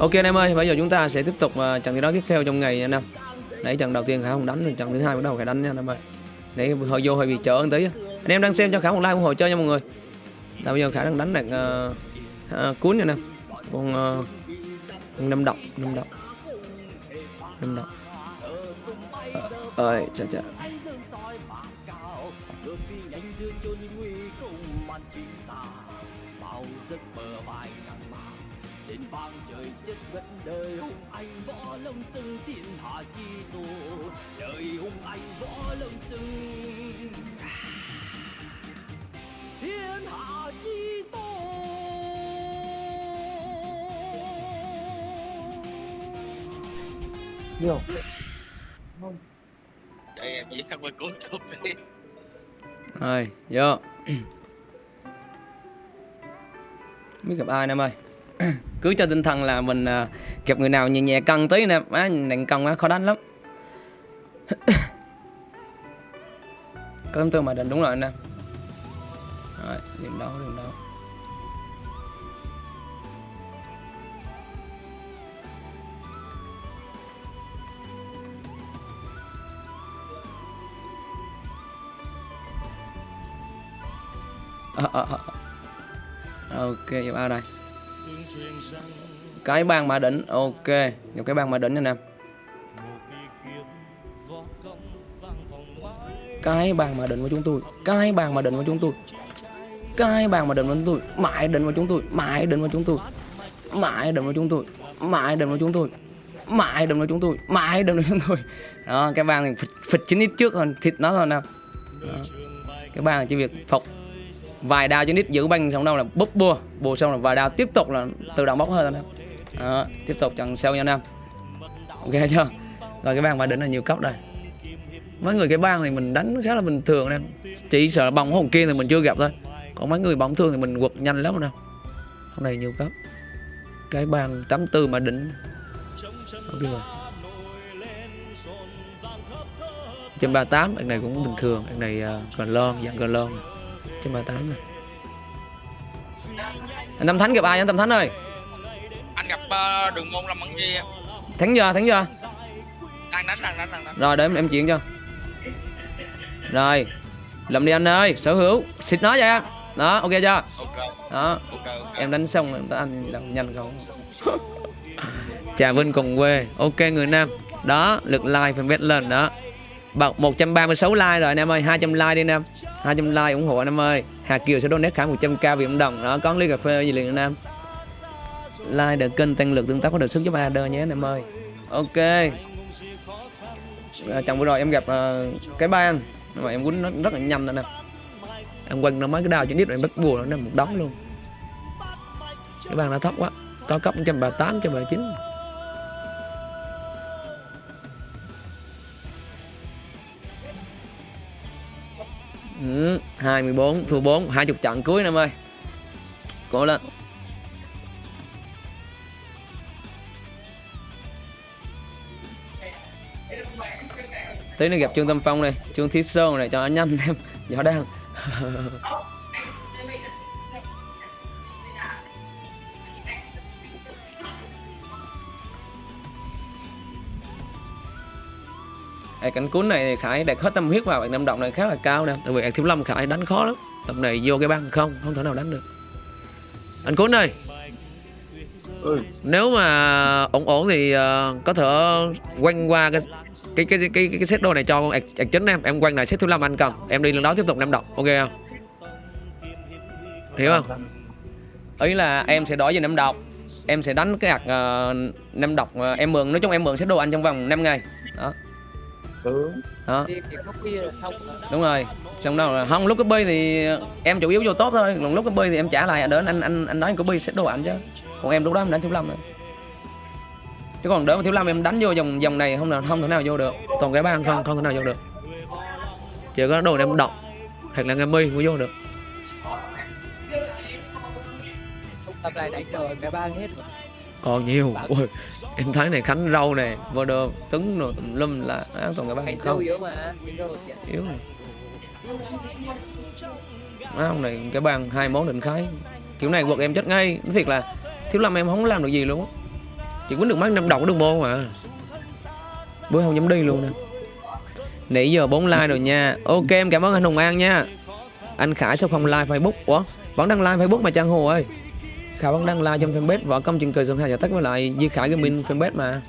Ok anh em ơi, bây giờ chúng ta sẽ tiếp tục uh, trận thi đấu tiếp theo trong ngày nha anh em. Đấy trận đầu tiên Khả không đánh, trận thứ hai bắt đầu phải đánh nha anh em ơi. Để hơi vô hơi bị chở một tí. Anh em đang xem cho Khả một like ủng hộ chơi nha mọi người. Tại bây giờ Khả đang đánh được uh, uh, cuốn nha anh em. Con uh, năm độc, năm độc. Năm độc. Ơi, trời trời. Vẫn đời hùng anh võ lâm xưng thiên hạ chi tổ đời hùng anh võ lâm xưng thiên hạ chi tổ Vô. Đây em chỉ khắc qua cuốn chút đi. Rồi, vô. biết gặp ai anh em ơi cứ cho tinh thần là mình à, gặp người nào nhẹ nhẹ cân tí nè. Má nặng cân á khó đánh lắm. Có tấm tương mà định đúng rồi anh em rồi điểm đấu điểm đấu à, à, à. ok gặp đây cái bang mã đỉnh ok. Nhập cái bang mã đỉnh anh em cái bàn mà định của chúng tôi cái bàn mà định của chúng tôi cái bàn mà định của chúng tôi mãi định của chúng tôi mãi định của chúng tôi mãi định của chúng tôi mãi định của chúng tôi mãi định của chúng tôi mãi định của chúng tôi. Đó cái bàn này phịch, phịch chín ít trước còn thịt nó thôi nè. Cái bàn chỉ việc phục vài đao trên nít giữ banh xong đâu là búp bua bù xong là vài đao tiếp tục là tự động bốc hơi anh em. Đó, tiếp tục trận sau nha anh em ok chưa? Rồi cái bàn mà đỉnh là nhiều cấp đây mấy người cái bang thì mình đánh khá là bình thường em. Chỉ sợ bóng hồng kia thì mình chưa gặp thôi. Còn mấy người bóng thương thì mình quật nhanh lắm đâu hôm nay nhiều cấp cái bang 84 mà đỉnh ok rồi. Trên ba tám anh này cũng bình thường. Anh này à, uh, gần lon dạng gần lon ba tám này. Anh tâm thánh gặp ai anh tâm thánh ơi? Anh gặp uh, đường môn lâm ẩn kia thắng giờ thắng giờ. Đang đánh đang đánh đang đánh. Rồi để em, em chuyện cho. Rồi. Làm đi anh ơi sở hữu. Xịt nó em đó ok chưa? Ok. Đó. Ok ok. Em đánh xong em anh làm nhanh không? Trà vinh cùng quê. Ok người nam. Đó lượt like fanpage lên đó 136 like rồi anh em ơi. 200 like đi anh em. 200 like ủng hộ anh em ơi. Hà Kiều sẽ donate khả 100k vì Nam đồng. Đó có ly cà phê gì liền anh em. Like được kênh tăng lực tương tác có được sức giúp AD nhé anh em ơi. Ok. À, chồng vừa rồi em gặp uh, cái bang mà em quýnh nó rất là nhanh anh em. Em quên nó mấy cái đào trên đít rồi em bắt bùa nó một đống luôn. Cái bàn nó thấp quá. Có cấp 138 139 ừ, 24 thua 4 20 trận cuối em ơi. Cố lên. Tí nữa gặp trương tâm phong này trương thí sơn này cho anh nhanh em nhỏ đang Ê, cảnh cuốn này Khải đặt hết tâm huyết vào năm động này khá là cao nè. Tại vì thiếu lâm Khải đánh khó lắm. Tập này vô cái băng không, không thể nào đánh được. Anh cuốn ơi. Ừ. Nếu mà ổn ổn thì uh, có thể quanh qua cái cái cái cái cái, cái set đồ này cho con ạc, chính em. Em quanh lại set thứ năm anh cần em đi lần đó tiếp tục năm độc ok không? Hiểu không? Ý là em sẽ đổi về năm độc em sẽ đánh cái ạc uh, năm độc uh, em mượn nói chung em mượn set đồ anh trong vòng 5 ngày. Đó Ừ. đó. Đúng rồi. Xong đâu là không lúc copy thì em chủ yếu vô tốt thôi. Còn lúc copy thì em trả lại đến anh anh anh nói copy set đồ anh chứ. Còn em lúc đó em đánh thiếu lâm rồi. Chứ còn đỡ mà thiếu lâm em đánh vô vòng vòng này không là không thể nào vô được. Còn cái bang không không thể nào vô được. Chỉ có đồ em độc thật là ngâm mi mới vô được. Tập này đánh rồi cả ba hết rồi. Còn nhiều. Ôi, em thấy này khánh râu này vô đồ tứng rồi tùm lum là á, còn cái đánh không? yếu mà này Má ông này cái bàn hai món định khái. Kiểu này quật em chết ngay. Nói thiệt là thiếu lâm em không làm được gì luôn á. Chỉ quýnh được mắt năm đầu của đường môn mà. Bữa không dám đi luôn nè. Nãy giờ 4 like rồi nha. Ok em cảm ơn anh hùng an nha. Anh khải sao không like facebook? Ủa vẫn đang like facebook mà trang hồ ơi khải vẫn đang like trong fanpage võ công trên cờ sơn hai giải tất với lại di khải gaming fanpage mà.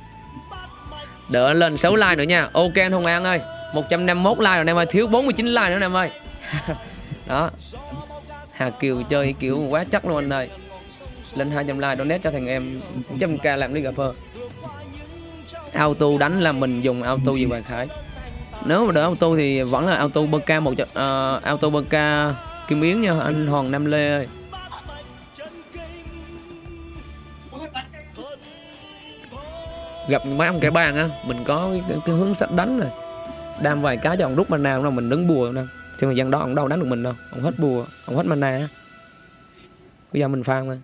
Đợi lên 6 like nữa nha. Ok anh hùng an ơi 151 like rồi em ơi thiếu 49 like nữa em ơi. Đó. Hà Kiều chơi kiểu quá chắc luôn anh ơi. Lên 200 like donate cho thằng em trăm k làm ly cà phê auto đánh là mình dùng auto gì bạn Khải? Nếu mà đỡ auto thì vẫn là auto bơ một uh, auto bơ kim yến nha anh Hoàng Nam Lê ơi gặp mấy ông cái bàn á mình có cái, cái, cái hướng sách đánh này. Đam vài cái cho ông rút mana nào mình đứng bùa đâu. Trên thời gian đó ông đâu đánh được mình đâu ông hết bùa ông hết mana á. Bây giờ mình farm thôi.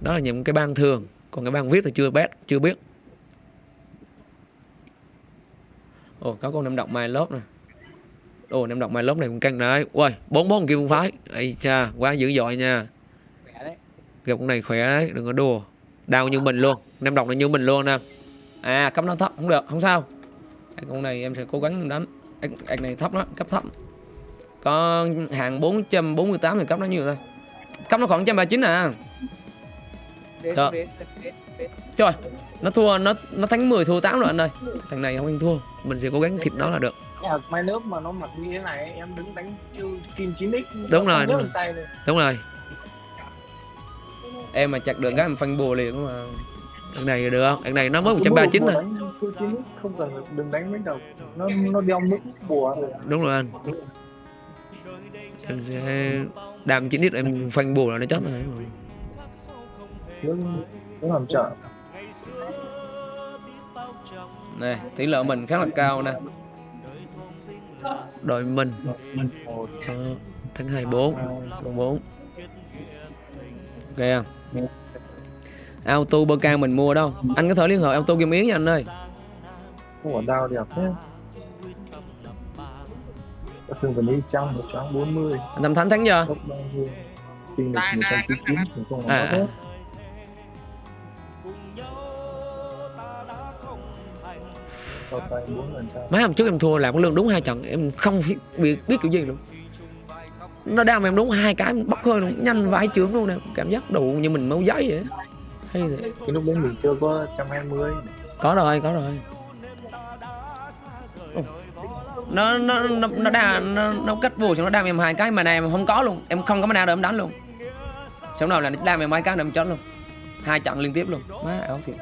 Đó là những cái ban thường còn cái ban viết thì chưa biết chưa biết. Ồ có con năm độc mai lốp nè. Ồ năm độc mai lốp này cũng căng đấy. Ui bốn bốn kim phái. Ấy cha quá dữ dội nha. Gặp con này khỏe đấy đừng có đùa đau như mình luôn. Năm độc này như mình luôn nè. À cấp nó thấp không được không sao. Cái con này em sẽ cố gắng đánh. Ếch này thấp đó cấp thấp. Có hàng 448 thì cấp nó nhiều thôi. Cấp nó khoảng 139 à. Đến Trời, nó thua nó nó thắng 10 thua 8 rồi anh ơi. Thằng này không ăn thua, mình sẽ cố gắng thịt nó là được. Mai lớp mà nó mặc như thế này em đứng đánh kim 9x Đúng rồi, đúng rồi. Em mà chặt được cái em phanh bùa liền mà. Thằng này được, thằng này nó mới Cứ 139 bùa rồi. đánh chiêu 9x không cần đừng đánh mấy đầu nó nó đeo mức bùa rồi Đúng rồi anh. Em sẽ đam 9 ít em phanh bùa là nó chết rồi. nó làm trợ Nè, tỷ lệ mình khá là cao nè. Đội mình ờ, tháng 24 còn 4. Ok không? Auto bơ can mình mua đâu? Anh có thể liên hệ auto game yến nha anh ơi. Quả đao đẹp thế. Các thường phải đi trăm một trăm bốn mươi. Bao nhiêu? Kinh lịch Đang- một trăm chín chín thì không À, có à. hết. Hôm trước em thua làm cái lương đúng hai trận Em không biết, biết, biết kiểu gì luôn Nó đam em đúng hai cái bốc hơi luôn Nhanh vãi chưởng luôn nè Cảm giác đủ như mình máu giấy vậy. Hay thiệt. cái lúc đấy mình chưa có trăm hai mươi. Có rồi, có rồi. Nó nó nó nó đa nó, nó cách vô xong nó đam em hai cái mà này em không có luôn. Em không có mana để em đánh luôn. Xong đầu là nó đam em hai cái em chết luôn. Hai trận liên tiếp luôn. Má ảo thiệt.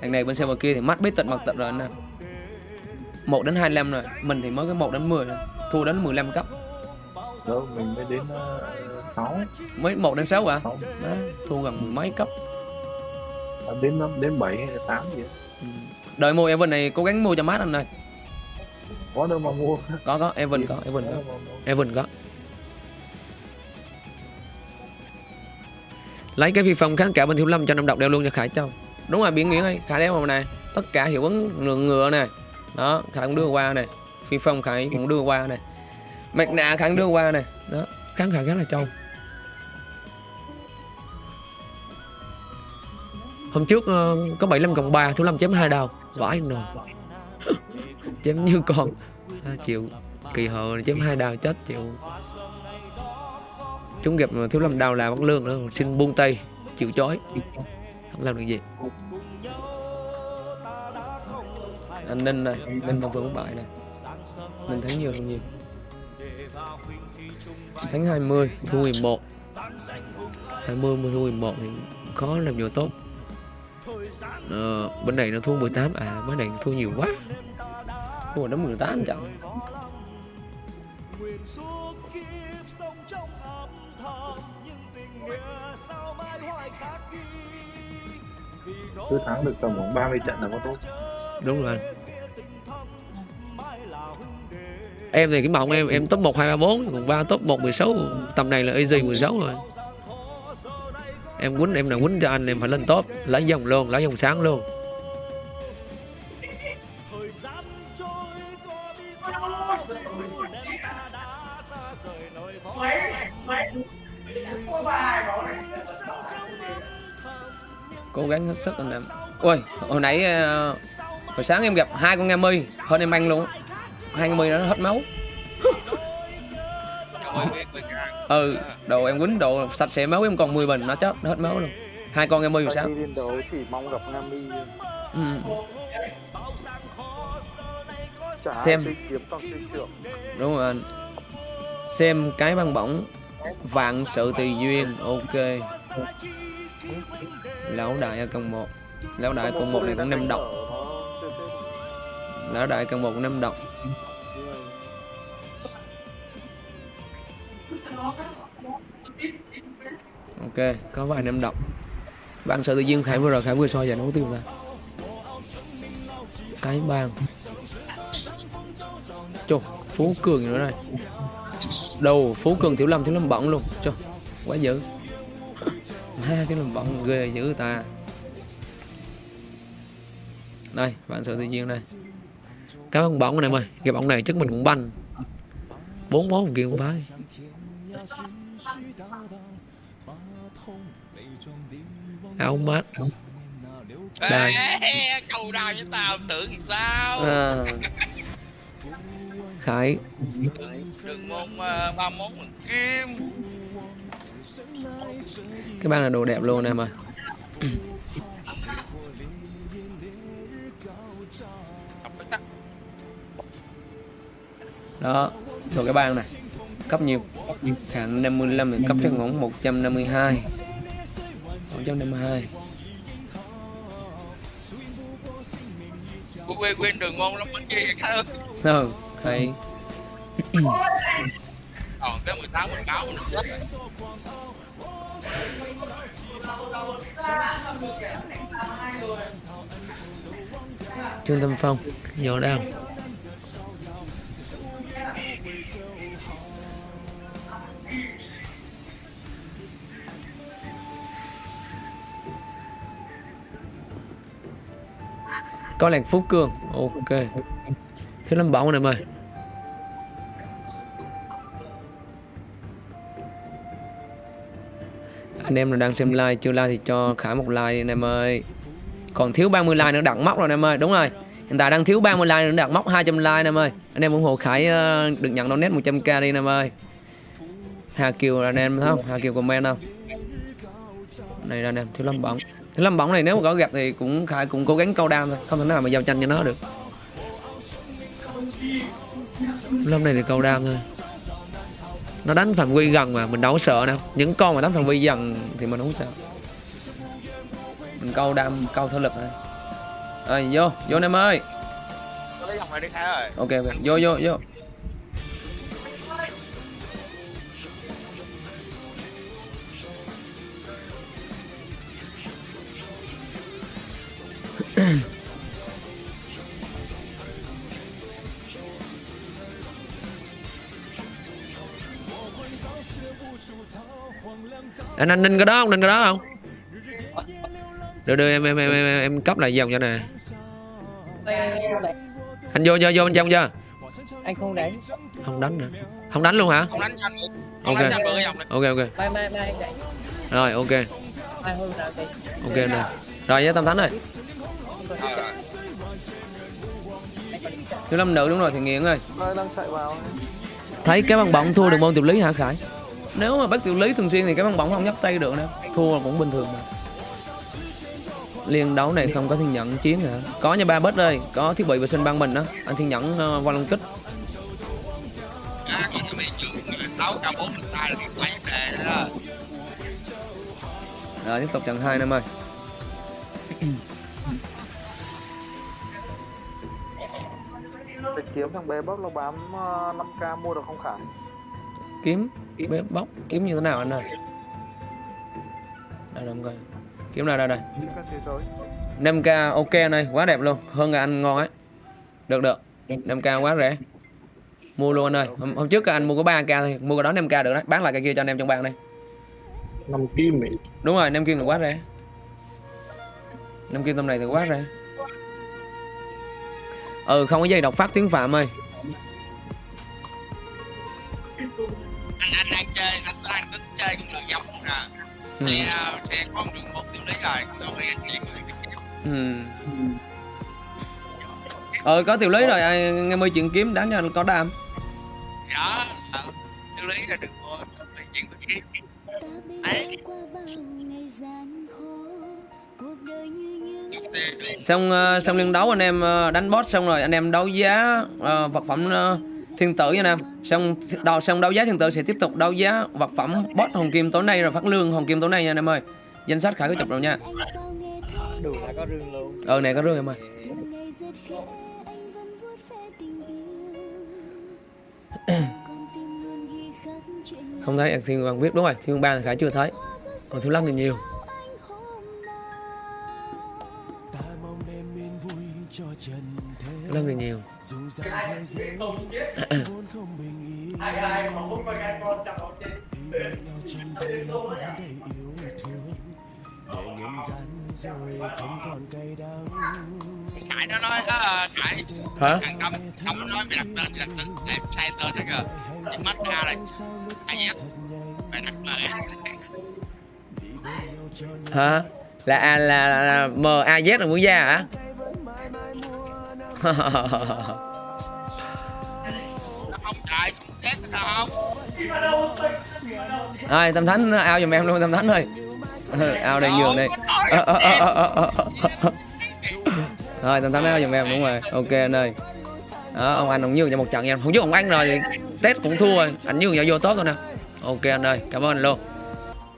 Thằng này bên xe kia thì mắt biết tịch mặt tịch rồi anh nè. Một đến 25 rồi. Mình thì mới có một đến 10 rồi thua đến 15 cấp. Đâu mình mới đến ờ, sáu. Mới một đến 6 à sáu. Má thua gần mấy cấp. À, đến năm đến bảy hay là tám gì ấy. Ừ. đợi mua Evan này cố gắng mua cho mát anh ơi. Có đâu mà mua. Có có Evan có Evan có. Evan có. Lấy cái phi phong kháng cả bên thiếu lâm cho năm độc đeo luôn cho khải châu. Đúng rồi biển nguyễn ơi khải đeo màu này tất cả hiệu ứng ngựa ngựa này đó khải cũng đưa qua này phi phong khải cũng đưa qua này mặt nạ khải đưa qua này đó. Kháng khải khá là trâu hôm trước ờ, có 75 cộng 3 thứ 5 chém 2 đầu vãi nồi. Chém như con. À, chịu kỳ hờ chém hai đào chết chịu. Chúng gặp thứ thiếu lâm đào là bắt lương nữa xin buông tay chịu chói. Không làm được gì. Anh ninh này ninh bằng vững bại này. Ninh thắng nhiều hơn nhiều thắng 20 thua 11 20 mà thua 11 thì khó làm nhiều tốt. Ờ, bên này nó thua 18 à bên này thua nhiều quá. Thua đến 18 trận cứ thắng được tầm khoảng 30 trận là có tốt. Đúng rồi anh em thì cái mộng em em top 1 2 3 4 còn ba top 1 16 tầm này là easy 16 rồi. Em quýnh, em nào quýnh cho anh, em phải lên top, lấy dòng luôn, lấy dòng sáng luôn. Cố gắng hết sức anh em. Ôi, hồi nãy ờ, hồi sáng em gặp hai con nga mi hơn em anh luôn á. hai con mi nó hết máu. Ừ đồ em quýnh đồ sạch sẽ máu em còn 10 bình nó chết nó hết máu luôn. Hai con mi rồi sao. chỉ mong gặp Nga Mi ừ. chả Xem. đúng rồi anh. Xem cái băng bổng. Vạn sự tùy duyên ok. Lão đại ở công một. Lão đại công một này cũng năm độc. Lão đại công một năm độc ok, có vài năm đọc. Bạn sợ tự nhiên khải vừa rồi khải vừa soi giờ nó có tiêu ra cái bang chô, phú cường nữa này đầu, phú cường, thiếu lâm thiếu lâm bỏng luôn. Chô, quá dữ. Ha thiếu lâm bỏng ghê dữ ta. Đây, bạn sợ tự nhiên đây. Cái bóng bỏng này mày, cái bóng này chắc mình cũng banh. Bốn món kia cũng phải áo mát Đây. Ê, câu đào với tao tưởng sao? À. khải. Đừng môn ờ, ba món bằng kim cái băng là đồ đẹp luôn em ơi. Đó đồ cái băng này cấp nhiều hạng 55 thì cấp cho ngỗng 152 152 Quên quên đường môn lắm bắn gì khá hơn ừ hay. Còn cái 18 mình cáo mình chết rồi trương tâm phong nhỏ đang có làng phú cường. Ok. Thiếu lâm bóng này em ơi. Anh em nào đang xem like, chưa like thì cho khả một like đi anh em ơi. Còn thiếu 30 like nữa đặt móc rồi anh em ơi. Đúng rồi. Hiện tại đang thiếu 30 like nữa đặt móc 200 like anh em ơi. Anh em ủng hộ Khải ờ, được nhận donate 100k đi anh em ơi. Hà Kiều là anh em, thấy không? Hà Kiều comment không? Này là anh em, thiếu lâm bóng thiếu lâm bóng này nếu mà có gặp thì cũng Khải cũng cố gắng câu đam thôi. Không thể nào mà giao tranh cho nó được. Lâm này thì câu đam thôi. Nó đánh phạm vi gần mà mình đâu có sợ đâu. Những con mà đánh phạm vi gần thì mình không sợ. Mình câu đam câu thể lực thôi. Rồi vô vô anh em ơi. Ok ok. Vô vô vô anh anh ninh cái đó không? Ninh cái đó không? Đưa đưa em em em em, em cấp lại dòng cho nè. Anh vô vô vô bên trong chưa? Anh không đánh. không đánh nữa không đánh luôn hả? Không đánh nhanh không Ok. đánh nhanh ok ok. Mai mai mai anh đánh. rồi ok. Mai hôm nào đánh. ok nè rồi nhé tâm thánh chợ. thiếu lâm nữ đúng rồi thì nghiện ơi Đây đang chạy vào thấy cái băng bóng thua được môn tiểu lý hả khải nếu mà bắt tiểu lý thường xuyên thì cái băng bóng không nhấc tay được nữa. Thua là cũng bình thường mà. Liên đấu này không có thiên nhẫn chiến hả? Có nha ba bết ơi. Có thiết bị vệ sinh băng mình đó anh thiên nhẫn uh, qua long kích. À, còn cái bị trường sáu k bốn mình tay là cái vấn đề đó. Đó rồi tiếp tục trận hai năm ơi. Cái kiếm thằng bé bóp nó bán ờ, 5k mua được không Khải kiếm bếp bóc. Kiếm như thế nào anh ơi? Đây đâu coi. Kiếm nào đây đây. Chứ các thế giới 5k ok anh ơi quá đẹp luôn. Hơn là anh ngon ấy. Được được. 5k quá rẻ. Mua luôn anh ơi. Hôm, hôm trước anh mua có 3k thôi. Mua cái đó 5k được đấy. Bán lại cái kia cho anh em trong bàn đây năm kim ấy đúng rồi 5 kim là quá rẻ. 5 kim tầm này thì quá rẻ. Ừ không có dây đọc phát tiếng phạm ơi anh anh đang chơi anh đang tính chơi con đường giống nè. Ừ. thì à, sẽ con đường một tiêu lý rồi không phải anh kiếm ừ. ờ có tiểu lý rồi nghe mời chuyện kiếm đáng cho anh có đam. Thì đó ờ, xử lý là đừng mua không chuyện kiếm đấy. Xong ờ, xong liên đấu anh em ờ, đánh boss xong rồi anh em đấu giá ờ, vật phẩm ờ, thiên tử nha anh em xong đầu xong đấu giá thiên tử sẽ tiếp tục đấu giá vật phẩm boss hồng kim tối nay rồi phát lương hồng kim tối nay nha anh em ơi. Danh sách khải có chụp rồi nha. Đủ là có rương luôn. Ờ này có rương em ơi. Không thấy anh thiên văn viết đúng rồi thiên ba thì khải chưa thấy. Còn thiếu lăng thì nhiều cái này thì không chết. Hai cái này mà không có cái con chặt nó chết. Để nhân gian rồi không còn cay đắng Khải nó nói á, Khải Hả? Thằng Tâm, Tâm nó nói mày đặt tên, mày đặt tên, em sai tên rồi. Kìa Chị mất ra là ai nhé. Mày đặt tên Hả? Là A là, là, là M A Z là muốn ra hả? trời không Tâm Thánh ao giùm em luôn Tâm Thánh ơi. Ao đây giường đây. Thôi. Rồi Tâm Thánh ao giùm em đúng rồi. Ok anh ơi. Đó, ông anh ông nhường cho một trận em không chứ ông anh rồi thì Tết cũng thua rồi. Anh nhường cho vô tốt thôi nè. Ok anh ơi cảm ơn anh luôn.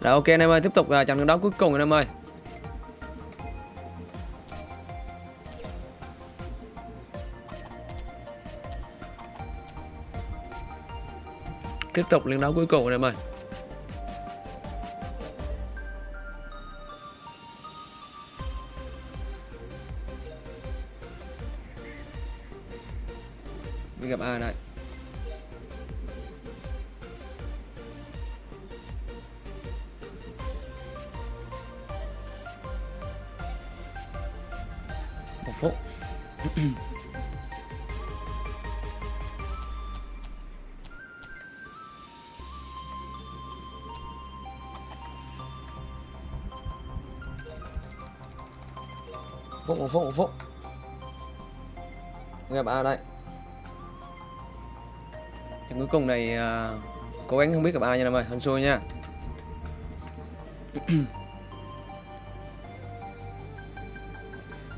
Rồi ok anh em ơi tiếp tục à, trận đấu cuối cùng anh em ơi. Tiếp tục liên đấu cuối cùng này em Mình gặp ai đây? Một phút. phúc một phút một phút. Gặp ai đây. Thì cuối cùng này à, cố gắng không biết gặp ai nha em ơi hên xui nha.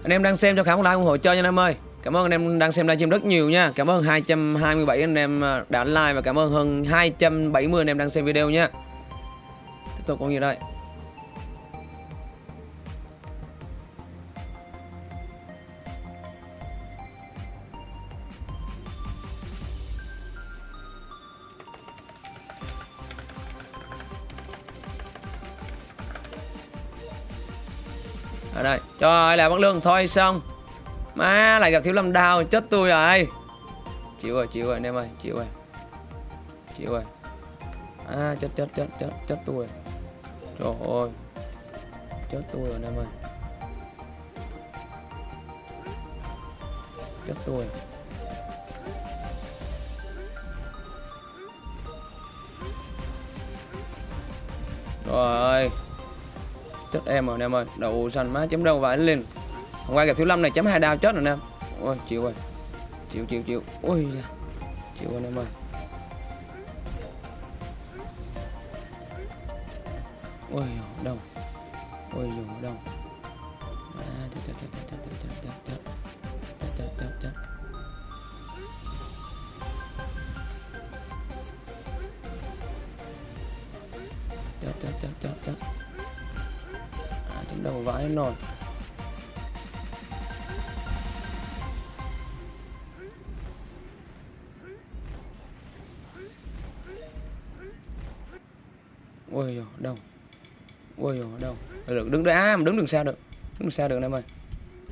Anh em đang xem cho khả like ủng hộ chơi nha em ơi. Cảm ơn anh em đang xem livestream rất nhiều nha. Cảm ơn 227 anh em à, đã like và cảm ơn hơn 270 anh em đang xem video nha. Tiếp tục có gì đây? Trời, là bắt lương thôi xong má, lại gặp thiếu lâm đào chết tôi rồi. Chịu rồi chịu rồi, anh em ơi, chịu rồi. Chịu rồi. À chết chết chết chết chết tôi. Rồi trời ơi. Chết tôi rồi, anh em ơi. Chết tôi. Rồi. rồi chết em rồi anh em ơi, đậu xanh má chấm đâu vải lên hôm qua gặp thiếu lâm này chấm hai đao chết rồi anh em ôi, chịu rồi. Chịu chịu chịu. Ôi da. chịu anh em ơi. Ôi đâu ôi dù đâu ôi dồi, đâu? Được đứng đây à, mà đứng đường xa được. Đứng đường xa được em ơi.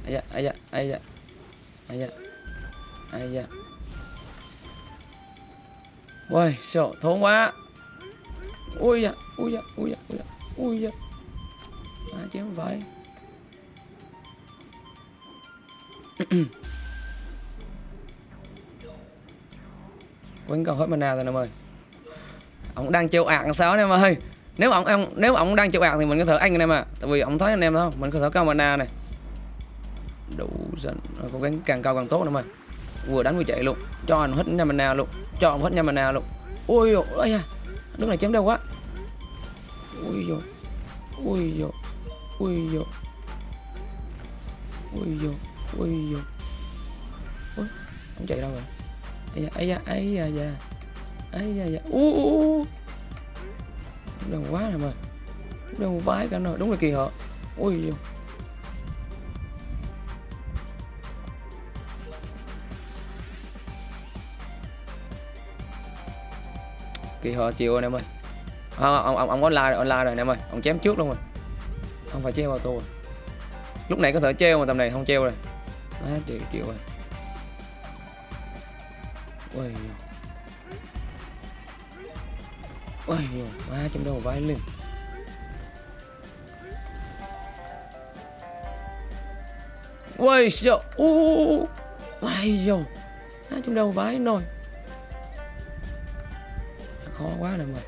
Ai da ai da ai da ai da ai da. Ôi sợ thốn quá. Ui da ui da ui da ui da ui da. À, chém vậy? Quên còn hết mana rồi em ơi. Ông đang trêu ạc sao em ơi? Nếu ông, ông nếu ông đang chịu ạc thì mình có thể anh anh em à tại vì ông thấy anh em không mình có thể cao mana này. Đủ dần cố gắng càng cao càng tốt nữa mà. Vừa đánh vừa chạy luôn. Cho anh hết nha mana luôn. Cho ông hết nha mana luôn. Ôi dồi ôi da. Nước này chém đau quá. Ui dồi ui dồi ui dồi. Ui dồi ui dồi. Ui ông chạy đâu rồi. Ấy da ấy da ấy da da. Ấy da ui đừng quá nè mà. Đừng vái cả rồi đúng là kỳ họ. Ui dồi kỳ họ chịu anh em ơi. À, ông ông ông online rồi online rồi anh em ơi. Ông chém trước luôn rồi. Không phải treo vào tôi lúc này có thể treo mà tầm này không treo rồi. Á chịu chịu rồi. Ôi ôi, má chém vai lên ôi, trời u ôi dồi má chém đầu nồi. Khó quá nè mà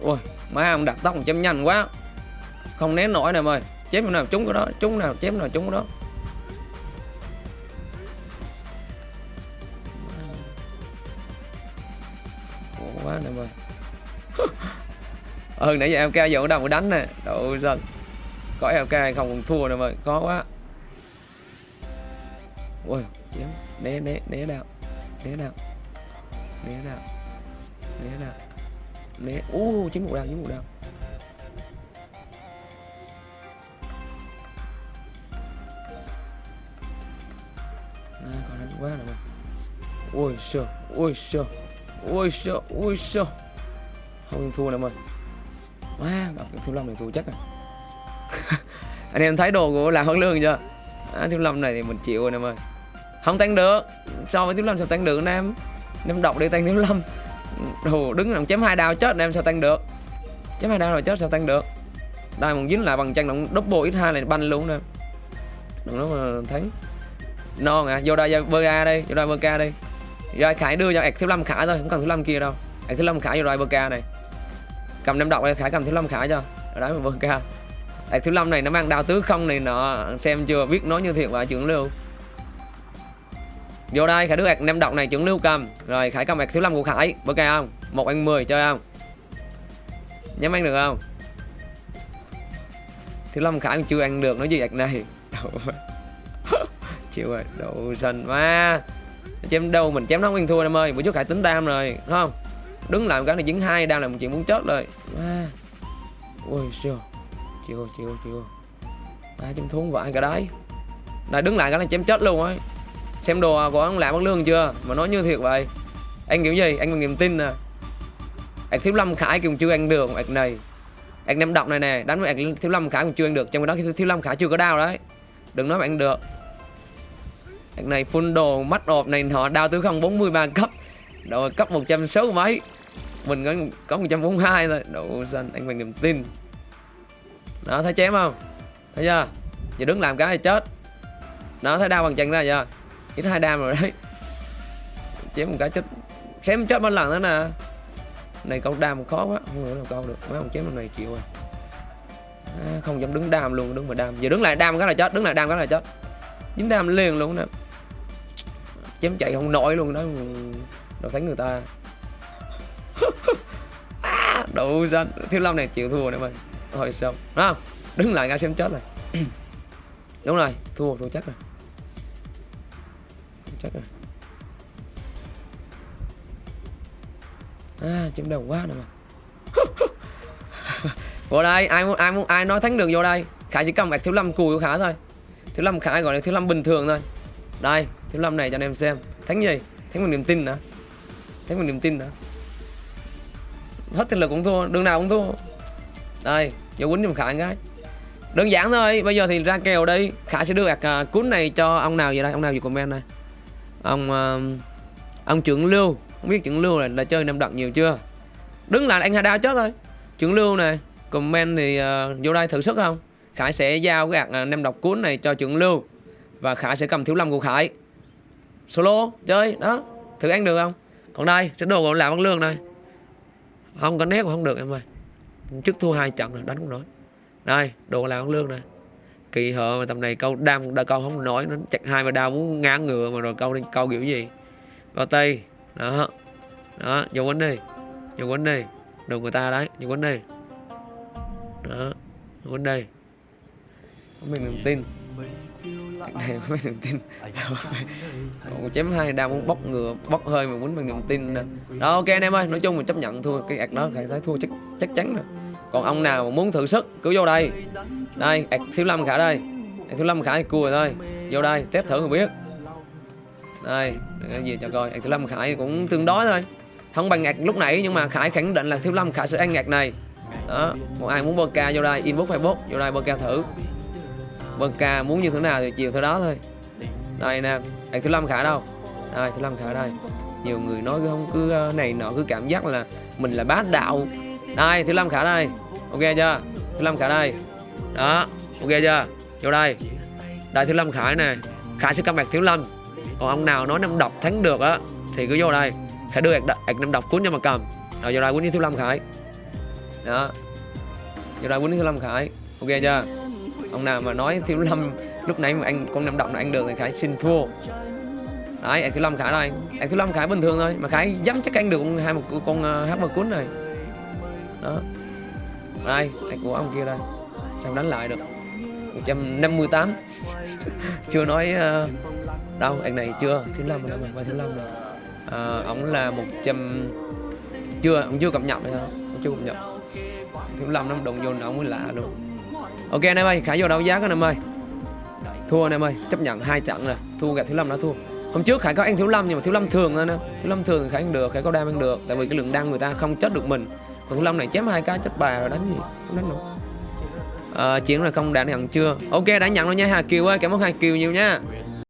ôi, má ông đặt tóc chém nhanh quá. Không nén nổi nè mời chém nào trúng cái đó, trúng nào, chém nào trúng cái đó. Hơn nãy giờ em ca giờ ở đâu mà đánh nè. Đâu dân có em ca hay không còn thua nữa mời khó quá. Ôi chém né né né đạo né đạo né đạo né đạo né ô chín một đao chín một đao à, còn đánh quá rồi mà. Ôi sợ ôi sợ ôi sợ ôi sợ không thua nữa mà quá gặp thiếu lâm này thua chắc à anh em thấy đồ của là hơn lương chưa? À, thiếu lâm này thì mình chịu rồi nè ơi. Không tăng được. So với thiếu lâm sao tăng được anh em? Em đọc đi tăng thiếu lâm. Đồ đứng làm chém hai đao chết anh em sao tăng được? Chém hai đao rồi chết sao tăng được? Đây một dính lại bằng chân động double x hai này banh luôn nè đừng nói mà thắng non à vô đây bơ a đây vô đây bơ ca đây rồi khải đưa cho ạc thiếu lâm khải thôi không cần thiếu lâm kia đâu. Ạc thiếu lâm khải vô đây bơ ca này cầm năm độc đây khải cầm thứ năm khải cho. Ở đấy mà cao. Ca thứ năm này nó mang đao tứ không này nọ, xem chưa biết nói như thiệt và trưởng lưu. Vô đây, khải đưa hạt năm độc này, trưởng lưu cầm. Rồi, khải cầm hạt thứ năm của khải. Bữa ca không? Một anh 10 chơi không? Nhắm ăn được không? Thứ năm khải chưa ăn được, nói gì hạt này? Chịu rồi đậu xanh ma. Chém đâu mình chém nó nguyên thua, em ơi. Bữa trước khải tính đam rồi đúng không? Đứng làm cái này dính hai, đang làm một chuyện muốn chết rồi. À. ôi siêu. Chịu chịu chịu. Ba chém thú vãi cả đấy này, đứng lại cái này chém chết luôn ấy. Xem đồ à, của ông làm bằng lương chưa? Mà nói như thiệt vậy. Anh kiểu gì? Anh còn niềm tin à? nè anh thiếu lâm khải cũng chưa ăn được anh này. Anh nem động này nè, đánh với anh thiếu lâm khải cũng chưa ăn được. Trong khi đó thiếu lâm khải chưa có đau đấy. Đừng nói mà ăn được. Anh này full đồ, mắt ộp này, họ đau tới không 43 cấp độ cấp 160 mấy? Mình có 142 thôi. Độ xanh anh bằng niềm tin. Đó thấy chém không? Thấy chưa? Giờ đứng làm cái thì chết. Đó thấy đau bằng chân ra chưa ít hai đam rồi đấy. Chém một cái chết. Chém chết bao lần nữa nè. Này câu đam khó quá. Không hiểu nào câu được. Mấy ông chém con này chịu rồi. À, không dám đứng đam luôn đứng mà đam. Giờ đứng lại đam cái là chết đứng lại đam cái là chết. Dính đam liền luôn nè. Chém chạy không nổi luôn đó nó thánh người ta. À, đủ thiếu long này chịu thua nữa mày thôi xong. Đúng không? Đứng lại ngay xem chết này, đúng rồi thua thua chắc rồi. Thua chắc rồi. À chém đầu quá nè mà. Vô đây ai muốn ai muốn ai nói thắng đường vô đây? Khải chỉ cầm ạc thiếu lâm cùi của khải thôi. Thiếu lâm khải gọi là thiếu lâm bình thường thôi. Đây thiếu lâm này cho anh em xem. Thắng gì? Thắng bằng niềm tin nữa thế một niềm tin nữa. Hết thực lực cũng thua đường nào cũng thua. Đây vô quýnh giùm khải cái. Đơn giản thôi bây giờ thì ra kèo đi. Khải sẽ đưa gạt uh, cuốn này cho ông nào vậy đây? Ông nào gì comment này ông uh, ông trưởng lưu. Không biết trưởng lưu là, là chơi năm đậm nhiều chưa? Đứng lại anh hà đao chết thôi. Trưởng lưu này comment thì uh, vô đây thử sức không? Khải sẽ giao cái gạt uh, nem độc cuốn này cho trưởng lưu. Và khải sẽ cầm thiếu lâm của khải. Solo chơi đó. Thử ăn được không? Còn đây, sẽ đồ còn làm văn lương đây. Không có nét cũng không được em ơi. Trước thua hai trận rồi, đánh cũng nổi đây đồ làm văn lương này kỳ hợ mà tầm này câu đam đã câu không nổi, nó chặt hai mà đau muốn ngán ngựa mà rồi câu câu kiểu gì? Bao tay. Đó. Đó dùng quấn đi. Dùng quấn đi. Đồ người ta đấy dùng quấn đi. Đó dùng quấn đi. Mình niềm tin. Cái này có mình niềm tin. Còn chém hai đao muốn bóc ngựa bóc hơi mà quýnh bằng niềm tin nè đó ok anh em ơi nói chung mình chấp nhận thua cái ạc đó phải thấy thua chắc chắc chắn rồi. Còn ông nào mà muốn thử sức cứ vô đây. Đây ạc thiếu lâm khả đây. Ạc thiếu lâm khả thì cua thôi. Vô đây test thử rồi biết. Đây cái gì cho coi. Ạc thiếu lâm khải cũng tương đối thôi. Không bằng ngạc lúc nãy nhưng mà khải khẳng định là thiếu lâm khải sẽ ăn ngạc này. Đó một ai muốn bơ ca vô đây inbox facebook vô đây bơ ca thử vâng ca muốn như thế nào thì chiều thế đó thôi. Đây nè anh thứ lâm khải đâu? Đây thứ lâm khải đây. Nhiều người nói cứ không cứ ờ, này nọ cứ cảm giác là mình là bá đạo. Đây thứ lâm khả đây. Ok chưa? Thứ lâm khả đây. Đó ok chưa? Vô đây. Đây thứ lâm khải nè. Khải sẽ comeback thiếu lâm. Còn ông nào nói năm độc thắng được á thì cứ vô đây. Khả đưa ạc, năm độc cuốn cho mà cầm. Rồi vô đây cuốn với thiếu lâm khải đó. Vô đây cuốn với thiếu lâm khải ok chưa? Ông nào mà nói thiếu lâm lúc nãy mà anh con năm động là anh được thì khải xin thua. Đấy anh thiếu lâm khải đây. Anh thiếu lâm khải bình thường thôi mà khải dám chắc anh được hai một con ờ, hát một cuốn này. Đó. Đây anh của ông kia đây. Sao đánh lại được? 158 chưa nói uh, đâu anh này chưa. Thứ năm rồi mà thứ năm rồi. Ờ, à, ông là 100 chưa ông chưa cập nhật rồi không chưa cập nhật. Thứ năm nó đồng vô ông mới lạ luôn ok anh em ơi khải vô đấu giá anh em ơi. Thua anh em ơi chấp nhận hai trận rồi. Thua gặp thiếu lâm đã thua. Hôm trước khải có ăn thiếu lâm nhưng mà thiếu lâm thường thôi nè thiếu lâm thường thì khải ăn được khải có đam ăn được. Tại vì cái lượng đăng người ta không chết được mình. Còn thiếu lâm này chém hai cái chết bà rồi đánh gì? Không đánh nữa à, ờ, chuyện là không đã nhận chưa? Ok đã nhận rồi nha hà kiều ơi cảm ơn hà kiều nhiều nha.